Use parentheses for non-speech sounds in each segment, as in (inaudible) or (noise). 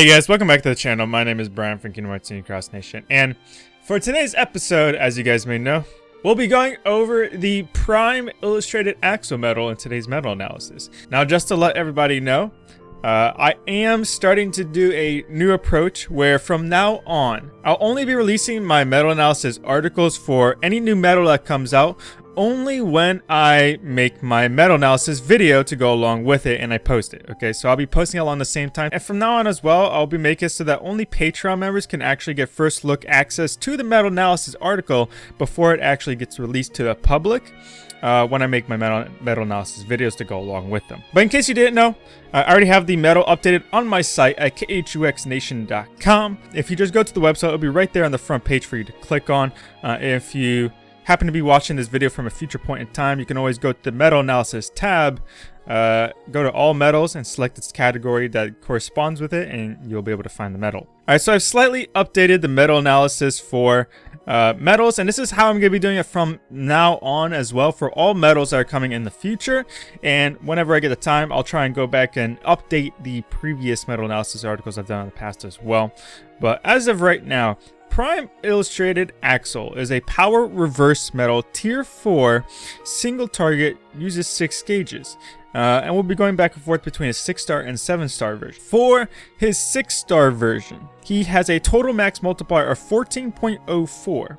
Hey guys, welcome back to the channel. My name is Brian from Kingdom Hearts Cross Nation, and for today's episode, as you guys may know, we'll be going over the Prime Illustrated Axel medal in today's medal analysis. Now, just to let everybody know, uh, I am starting to do a new approach where from now on, I'll only be releasing my medal analysis articles for any new medal that comes out only when I make my medal analysis video to go along with it and I post it. Okay, so I'll be posting along the same time. And from now on as well, I'll be making it so that only Patreon members can actually get first look access to the medal analysis article before it actually gets released to the public. Uh, when I make my medal, medal analysis videos to go along with them. But in case you didn't know, I already have the medal updated on my site at khuxnation.com. If you just go to the website, it'll be right there on the front page for you to click on. Uh, if you happen to be watching this video from a future point in time, you can always go to the medal analysis tab, uh, go to all metals and select its category that corresponds with it and you'll be able to find the metal. Alright, so I've slightly updated the metal analysis for uh, medals and this is how I'm going to be doing it from now on as well for all metals that are coming in the future and whenever I get the time I'll try and go back and update the previous medal analysis articles I've done in the past as well. But as of right now, Prime Illustrated Axel is a power reverse metal tier 4 single target uses 6 gauges. Uh, and we'll be going back and forth between a 6 star and 7 star version. For his 6 star version, he has a total max multiplier of 14.04.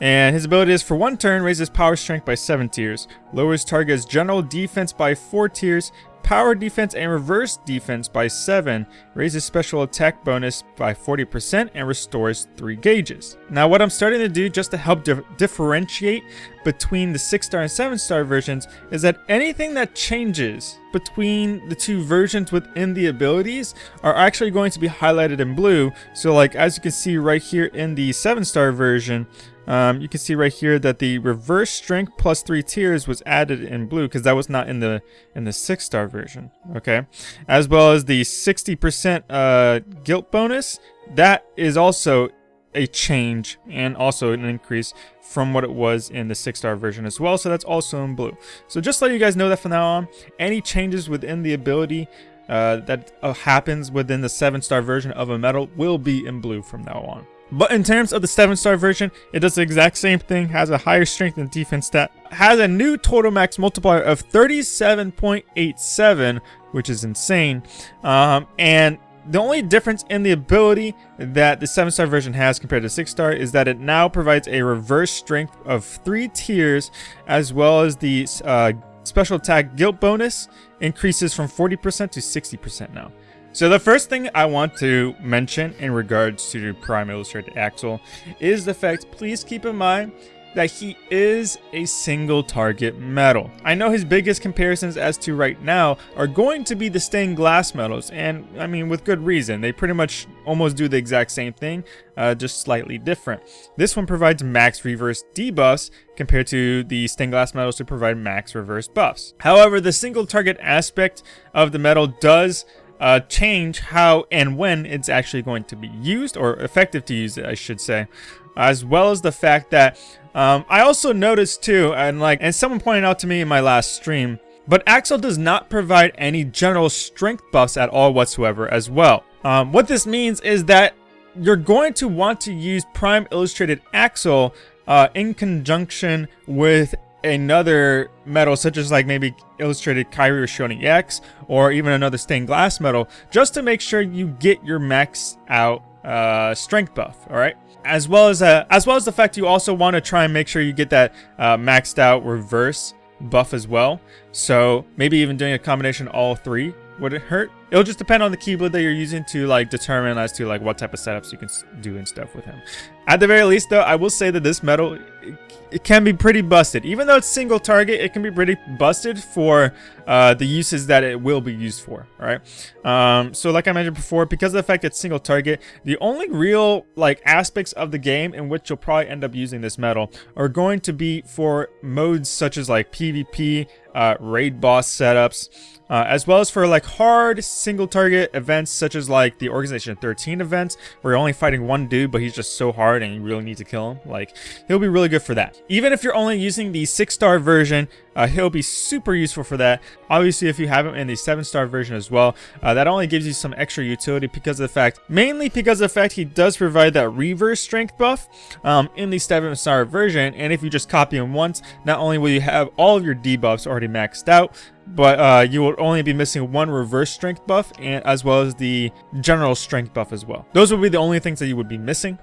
And his ability is for one turn, raises power strength by 7 tiers, lowers target's general defense by 4 tiers, power defense and reverse defense by 7, raises special attack bonus by 40%, and restores 3 gauges. Now what I'm starting to do just to help di differentiate between the 6 star and 7 star versions is that anything that changes between the two versions within the abilities are actually going to be highlighted in blue. So like as you can see right here in the 7 star version, um, you can see right here that the reverse strength plus three tiers was added in blue because that was not in the in the six star version. Okay, as well as the 60% uh, guilt bonus. That is also a change and also an increase from what it was in the six star version as well. So that's also in blue. So just let you guys know that from now on, any changes within the ability uh, that uh, happens within the seven star version of a medal will be in blue from now on. But in terms of the 7-star version, it does the exact same thing, has a higher strength and defense stat, has a new total max multiplier of 37.87, which is insane, um, and the only difference in the ability that the 7-star version has compared to 6-star is that it now provides a reverse strength of 3 tiers, as well as the uh, special attack guilt bonus increases from 40% to 60% now. So the first thing I want to mention in regards to Prime Illustrated Axel is the fact, please keep in mind that he is a single target medal. I know his biggest comparisons as to right now are going to be the stained glass medals, and I mean with good reason. They pretty much almost do the exact same thing, uh, just slightly different. This one provides max reverse debuffs compared to the stained glass medals to provide max reverse buffs. However, the single target aspect of the medal does uh, change how and when it's actually going to be used or effective to use it, I should say. As well as the fact that um, I also noticed too, and like, and someone pointed out to me in my last stream, but Axel does not provide any general strength buffs at all whatsoever as well. Um, what this means is that you're going to want to use Prime Illustrated Axel uh, in conjunction with another medal such as like maybe illustrated Kairi or Shonen X or even another stained glass medal just to make sure you get your max out uh, strength buff all right as well as uh, as well as the fact you also want to try and make sure you get that uh, maxed out reverse buff as well. So maybe even doing a combination all three would it hurt it'll just depend on the keyblade that you're using to like determine as to like what type of setups you can do and stuff with him at the very least though i will say that this metal, it can be pretty busted. Even though it's single target, it can be pretty busted for uh, the uses that it will be used for, alright? Um, so like I mentioned before, because of the fact that it's single target, the only real like aspects of the game in which you'll probably end up using this metal are going to be for modes such as like PvP, uh, raid boss setups, uh, as well as for like hard single target events such as like the Organization 13 events where you're only fighting one dude but he's just so hard and you really need to kill him. Like he'll be really good for that. Even if you're only using the 6 star version uh, he'll be super useful for that. Obviously, if you have him in the 7-star version as well, uh, that only gives you some extra utility because of the fact, mainly because of the fact he does provide that reverse strength buff um, in the 7-star version. And if you just copy him once, not only will you have all of your debuffs already maxed out, but uh, you will only be missing one reverse strength buff and as well as the general strength buff as well. Those would be the only things that you would be missing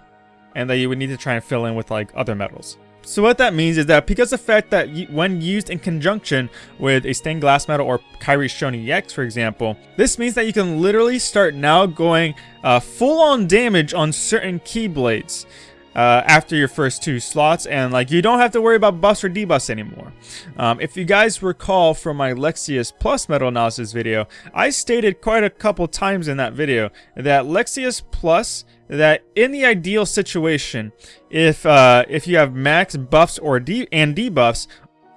and that you would need to try and fill in with like other metals. So what that means is that because the fact that when used in conjunction with a stained glass medal or Kairi Shoni X for example, this means that you can literally start now going uh, full on damage on certain keyblades. Uh, after your first two slots and like you don't have to worry about buffs or debuffs anymore. Um, if you guys recall from my Lexaeus Plus medal analysis video, I stated quite a couple times in that video that Lexaeus Plus that in the ideal situation, if uh, if you have max buffs or de and debuffs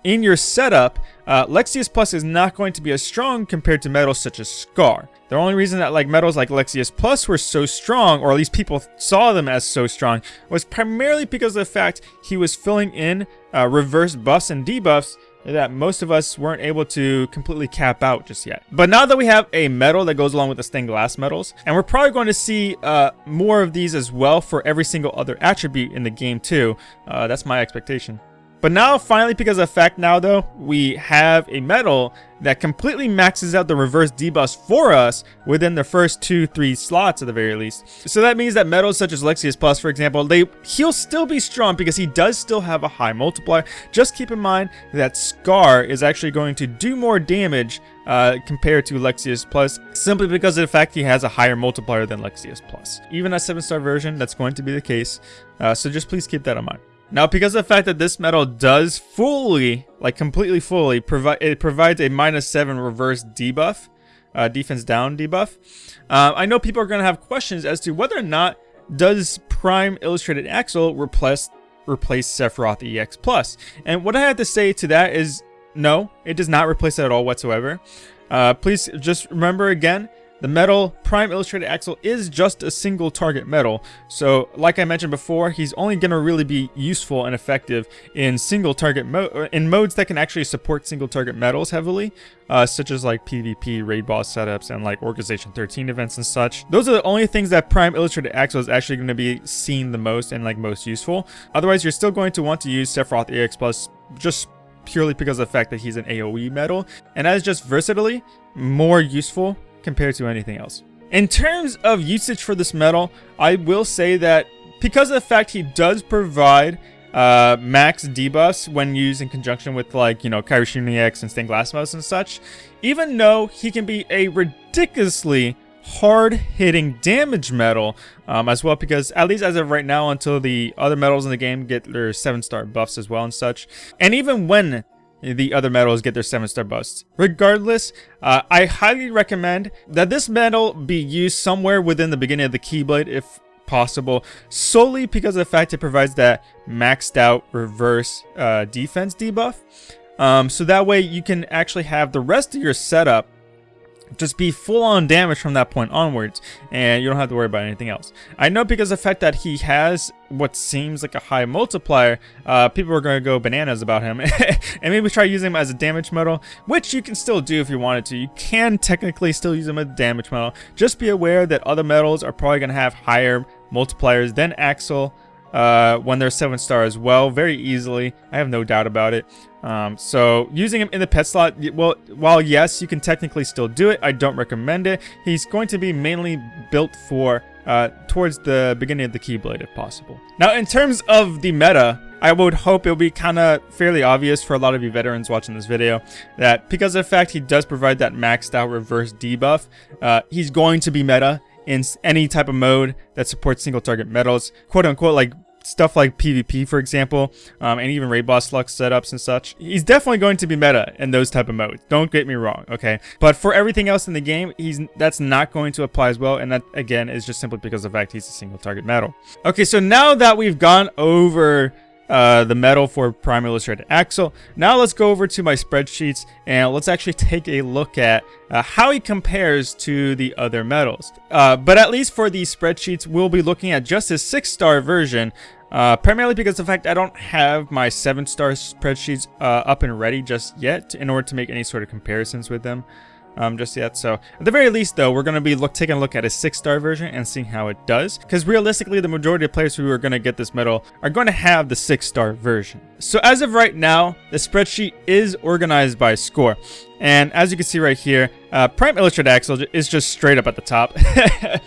in your setup, uh, Lexaeus Plus is not going to be as strong compared to metals such as Scar. The only reason that like metals like Lexaeus Plus were so strong, or at least people saw them as so strong, was primarily because of the fact he was filling in uh, reverse buffs and debuffs that most of us weren't able to completely cap out just yet. But now that we have a metal that goes along with the stained glass medals, and we're probably going to see uh, more of these as well for every single other attribute in the game too, uh, that's my expectation. But now, finally, because of fact now though, we have a medal that completely maxes out the reverse debuffs for us within the first two, three slots at the very least. So that means that medals such as Lexaeus Plus, for example, they he'll still be strong because he does still have a high multiplier. Just keep in mind that Scar is actually going to do more damage uh, compared to Lexaeus Plus, simply because of the fact he has a higher multiplier than Lexaeus Plus. Even a 7-star version, that's going to be the case, uh, so just please keep that in mind. Now, because of the fact that this medal does fully, like completely fully, provide it provides a minus 7 reverse debuff, uh, defense down debuff, uh, I know people are going to have questions as to whether or not does Prime Illustrated Axel replace, replace Sephiroth EX Plus. And what I have to say to that is no, it does not replace it at all whatsoever. Uh, please just remember again, the metal Prime Illustrated Axel is just a single target metal, so like I mentioned before, he's only going to really be useful and effective in single target mode, uh, in modes that can actually support single target metals heavily, uh, such as like PvP, raid boss setups, and like Organization 13 events and such. Those are the only things that Prime Illustrated Axel is actually going to be seen the most and like most useful. Otherwise, you're still going to want to use Sephiroth EX Plus just purely because of the fact that he's an AoE metal, and that is just versatility more useful compared to anything else. In terms of usage for this metal, I will say that because of the fact he does provide uh, max debuffs when used in conjunction with like, you know, Kairi Shoni EX and Stained Glass Medals and such, even though he can be a ridiculously hard-hitting damage metal um, as well because at least as of right now until the other metals in the game get their 7-star buffs as well and such and even when the other medals get their 7 star busts. Regardless, uh, I highly recommend that this medal be used somewhere within the beginning of the Keyblade if possible, solely because of the fact it provides that maxed out reverse uh, defense debuff. Um, so that way you can actually have the rest of your setup just be full on damage from that point onwards and you don't have to worry about anything else. I know because the fact that he has what seems like a high multiplier, uh, people are going to go bananas about him (laughs) and maybe try using him as a damage medal, which you can still do if you wanted to. You can technically still use him as a damage medal. Just be aware that other metals are probably going to have higher multipliers than Axel uh, when they're 7 star as well, very easily. I have no doubt about it. Um, so using him in the pet slot, well, while yes, you can technically still do it, I don't recommend it. He's going to be mainly built for uh, towards the beginning of the Keyblade if possible. Now, in terms of the meta, I would hope it'll be kind of fairly obvious for a lot of you veterans watching this video that because of the fact he does provide that maxed out reverse debuff, uh, he's going to be meta in any type of mode that supports single target metals, quote unquote, like stuff like PvP, for example, um, and even raid boss lux setups and such. He's definitely going to be meta in those type of modes. Don't get me wrong, okay? But for everything else in the game, he's that's not going to apply as well, and that again is just simply because of the fact he's a single target medal. Okay, so now that we've gone over uh, the medal for Prime Illustrated Axel. Now let's go over to my spreadsheets and let's actually take a look at uh, how he compares to the other medals. Uh, but at least for these spreadsheets, we'll be looking at just his 6-star version Uh, primarily because the fact I don't have my 7-star spreadsheets uh, up and ready just yet in order to make any sort of comparisons with them um, just yet. So at the very least, though, we're going to be look, taking a look at a six-star version and seeing how it does. Because realistically, the majority of players who are going to get this medal are going to have the six-star version. So as of right now, the spreadsheet is organized by score. And as you can see right here, uh, Prime Illustrated Axel is just straight up at the top. (laughs)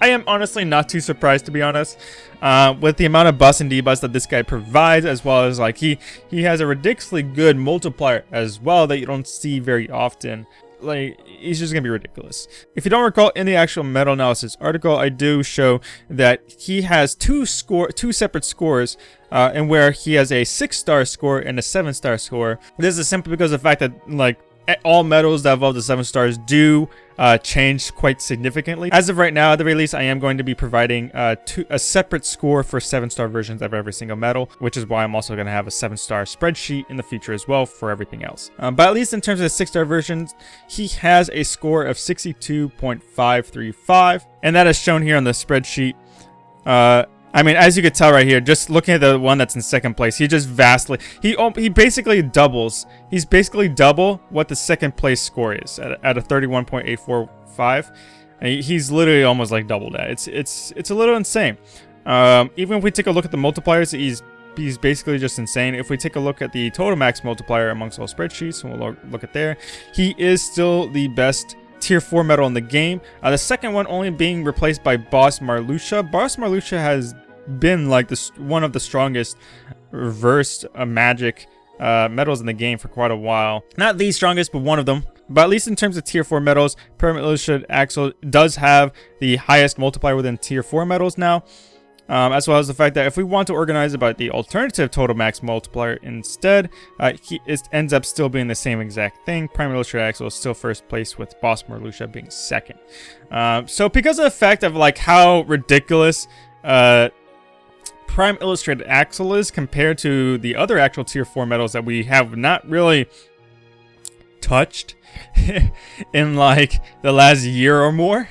I am honestly not too surprised to be honest. Uh, with the amount of bus and debus that this guy provides, as well as like he he has a ridiculously good multiplier as well that you don't see very often like he's just gonna be ridiculous. If you don't recall, in the actual medal analysis article, I do show that he has two score, two separate scores, uh, and where he has a six-star score and a seven-star score. This is simply because of the fact that like all medals that involve the seven stars do uh, change quite significantly. As of right now, at the release, I am going to be providing uh, two, a separate score for seven star versions of every single medal, which is why I'm also going to have a seven star spreadsheet in the future as well for everything else. Um, but at least in terms of the six star versions, he has a score of 62.535, and that is shown here on the spreadsheet. Uh, I mean, as you could tell right here, just looking at the one that's in second place, he just vastly, he he basically doubles. He's basically double what the second place score is at, at a 31.845. He's literally almost like double that. It's it's it's a little insane. Um, even if we take a look at the multipliers, he's he's basically just insane. If we take a look at the total max multiplier amongst all spreadsheets, and we'll look at there, he is still the best tier 4 medal in the game. Uh, the second one only being replaced by Boss Marluxia. Boss Marluxia has been like this one of the strongest reversed uh, magic uh, medals in the game for quite a while. Not the strongest, but one of them. But at least in terms of tier 4 medals, Permanent Illustrated Axel does have the highest multiplier within tier 4 medals now. Um, as well as the fact that if we want to organize about the alternative total max multiplier instead, uh, he, it ends up still being the same exact thing. Prime Illustrated Axel is still first place with Boss Marluxia being second. Um, so because of the fact of like how ridiculous uh, Prime Illustrated Axel is compared to the other actual tier 4 medals that we have not really touched (laughs) in like the last year or more.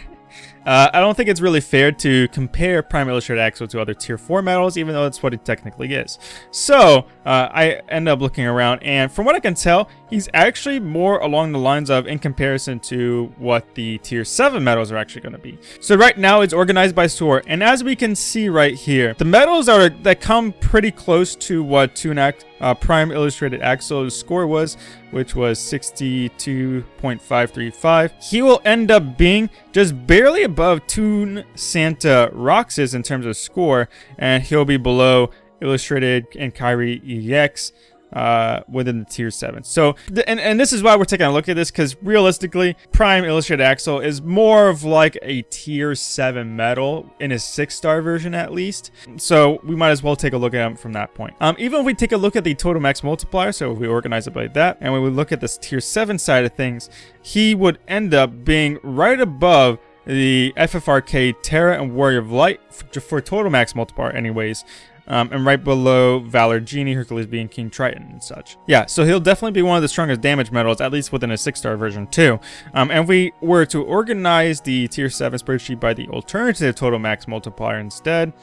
Uh, I don't think it's really fair to compare Prime Illustrated Axel to other Tier 4 medals, even though that's what it technically is. So, uh, I end up looking around, and from what I can tell, he's actually more along the lines of in comparison to what the Tier 7 medals are actually going to be. So right now, it's organized by score, and as we can see right here, the medals are that come pretty close to what Tunak uh, Prime Illustrated Axel's score was, which was 62.535. He will end up being just barely above Toon Santa Roxas in terms of score, and he'll be below Illustrated and Kairi EX uh, within the tier 7. So, and, and this is why we're taking a look at this, because realistically, Prime Illustrated Axel is more of like a tier 7 metal, in his 6-star version at least. So, we might as well take a look at him from that point. Um, even if we take a look at the total max multiplier, so if we organize it like that, and when we look at this tier 7 side of things, he would end up being right above the FFRK Terra and Warrior of Light for, for total max multiplier anyways. Um, and right below Valor Genie, Hercules being King Triton and such. Yeah, so he'll definitely be one of the strongest damage medals, at least within a 6-star version too. Um, and if we were to organize the Tier 7 spreadsheet by the alternative total max multiplier instead,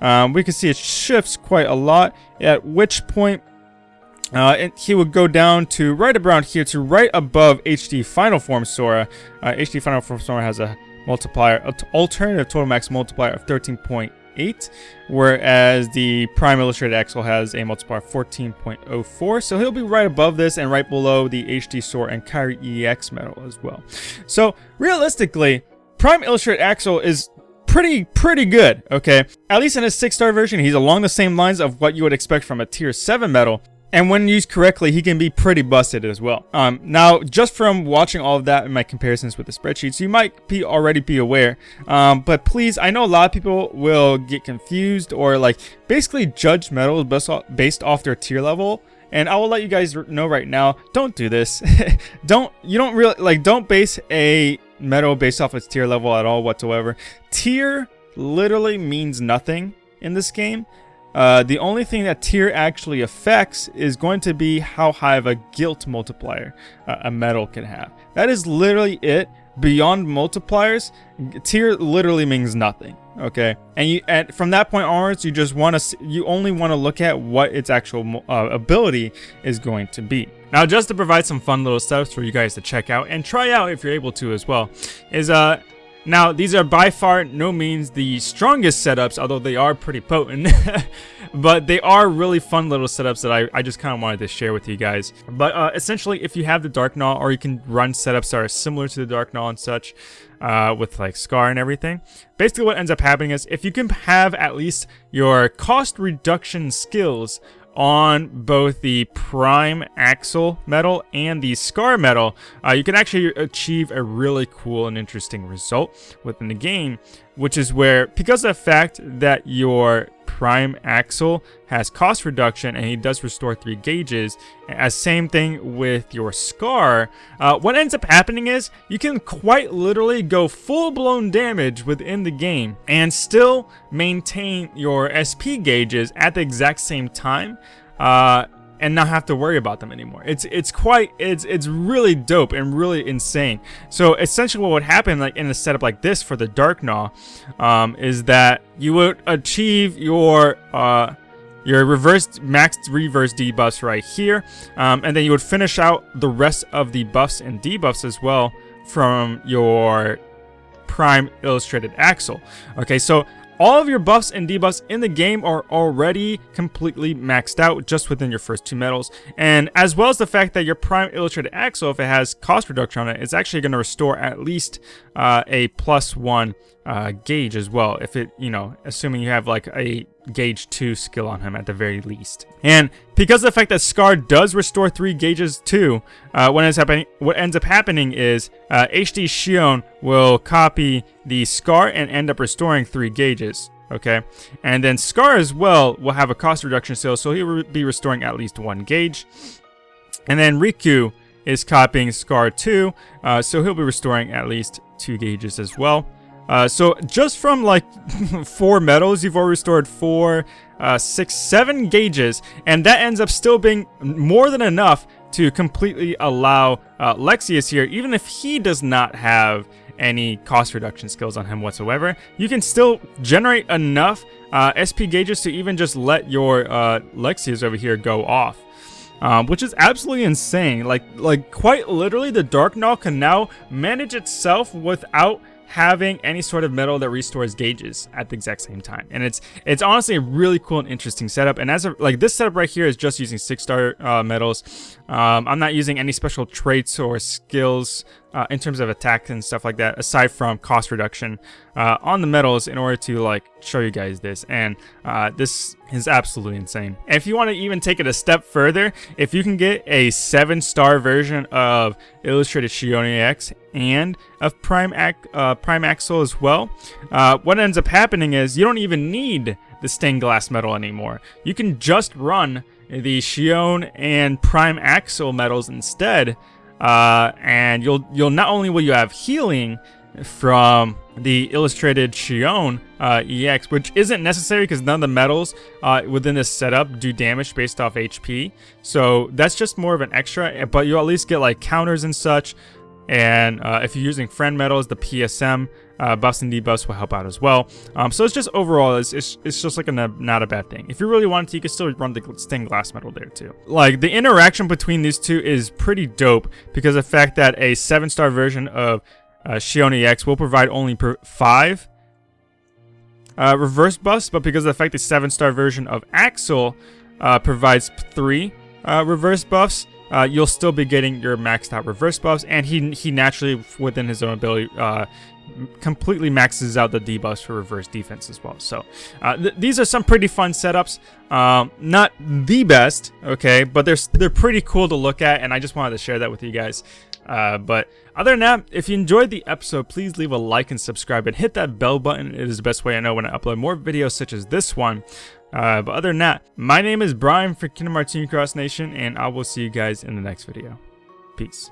um, we can see it shifts quite a lot, at which point uh, he would go down to right around here to right above HD Final Form Sora. Uh, HD Final Form Sora has a multiplier, alternative total max multiplier of 13.8 8, whereas the Prime Illustrated Axel has a multiplier of 14.04, so he'll be right above this and right below the HD Sora and Kairi EX medal as well. So realistically, Prime Illustrated Axel is pretty, pretty good, okay? At least in his 6-star version, he's along the same lines of what you would expect from a Tier 7 medal, and when used correctly, he can be pretty busted as well. Um, now, just from watching all of that in my comparisons with the spreadsheets, you might be already be aware. Um, but please, I know a lot of people will get confused or like basically judge metals based off, based off their tier level. And I will let you guys know right now, don't do this. (laughs) don't, you don't really, like, don't base a metal based off its tier level at all whatsoever. Tier literally means nothing in this game. Uh, the only thing that tier actually affects is going to be how high of a guilt multiplier uh, a medal can have. That is literally it. beyond multipliers, tier literally means nothing. Okay, and you and from that point onwards, you just want to you only want to look at what its actual uh, ability is going to be. Now, just to provide some fun little setups for you guys to check out and try out if you're able to as well, is uh now, these are by far no means the strongest setups, although they are pretty potent. (laughs) but they are really fun little setups that I, I just kind of wanted to share with you guys. But uh, essentially, if you have the Dark Gnaw, or you can run setups that are similar to the Dark Gnaw and such, uh, with like Scar and everything, basically what ends up happening is if you can have at least your cost reduction skills on both the Prime Axel metal and the Scar metal, uh, you can actually achieve a really cool and interesting result within the game, which is where, because of the fact that your Prime Axel has cost reduction and he does restore 3 gauges. As same thing with your Scar. Uh, what ends up happening is you can quite literally go full-blown damage within the game and still maintain your SP gauges at the exact same time. Uh, and not have to worry about them anymore. It's it's quite it's it's really dope and really insane. So essentially, what would happen like in a setup like this for the Dark Gnaw, um, is that you would achieve your uh, your reverse max reverse debuffs right here, um, and then you would finish out the rest of the buffs and debuffs as well from your Prime Illustrated Axel. Okay, so all of your buffs and debuffs in the game are already completely maxed out just within your first two medals. And as well as the fact that your Prime Illustrated Axel, if it has cost reduction on it, it's actually going to restore at least uh, a plus one uh, gauge as well. If it, you know, assuming you have like a gauge 2 skill on him at the very least. And because of the fact that Scar does restore 3 gauges too, uh, what, ends happening, what ends up happening is uh, HD Xion will copy the Scar and end up restoring 3 gauges. Okay, and then Scar as well will have a cost reduction skill, so he will be restoring at least 1 gauge. And then Riku is copying Scar 2, uh, so he'll be restoring at least 2 gauges as well. Uh, so just from like (laughs) four medals, you've already stored four, uh, six, seven gauges, and that ends up still being more than enough to completely allow uh, Lexaeus here, even if he does not have any cost reduction skills on him whatsoever, you can still generate enough uh, SP gauges to even just let your uh, Lexaeus over here go off. Um, which is absolutely insane. Like, like quite literally, the Dark Gnaw can now manage itself without having any sort of metal that restores gauges at the exact same time. And it's it's honestly a really cool and interesting setup. And as a, like this setup right here is just using six star uh, medals. Um, I'm not using any special traits or skills uh, in terms of attack and stuff like that, aside from cost reduction uh, on the metals in order to like show you guys this. And uh, this is absolutely insane. And if you want to even take it a step further, if you can get a seven star version of Illustrated Xion EX and of Prime, Ac uh, Prime Axel as well, uh, what ends up happening is you don't even need the stained glass metal anymore. You can just run the Xion and Prime Axel metals instead uh, and you'll you'll not only will you have healing from the illustrated Xion uh, EX, which isn't necessary because none of the metals uh, within this setup do damage based off HP. So that's just more of an extra, but you at least get like counters and such. And uh, if you're using friend medals, the PSM uh, buffs and debuffs will help out as well. Um, so it's just overall, it's, it's, it's just like a not a bad thing. If you really wanted to, you could still run the stained glass metal there too. Like the interaction between these two is pretty dope because the fact that a seven star version of uh, Xion EX will provide only per five uh, reverse buffs, but because of the fact the seven star version of Axel uh, provides three uh, reverse buffs, uh, you'll still be getting your maxed out reverse buffs, and he he naturally within his own ability uh, completely maxes out the debuffs for reverse defense as well. So uh, th these are some pretty fun setups. Um, not the best, okay, but they're they're pretty cool to look at, and I just wanted to share that with you guys. Uh, but other than that, if you enjoyed the episode, please leave a like and subscribe and hit that bell button. It is the best way I know when I upload more videos such as this one. Uh, but other than that, my name is Brian for Kingdom Hearts Cross Nation, and I will see you guys in the next video. Peace.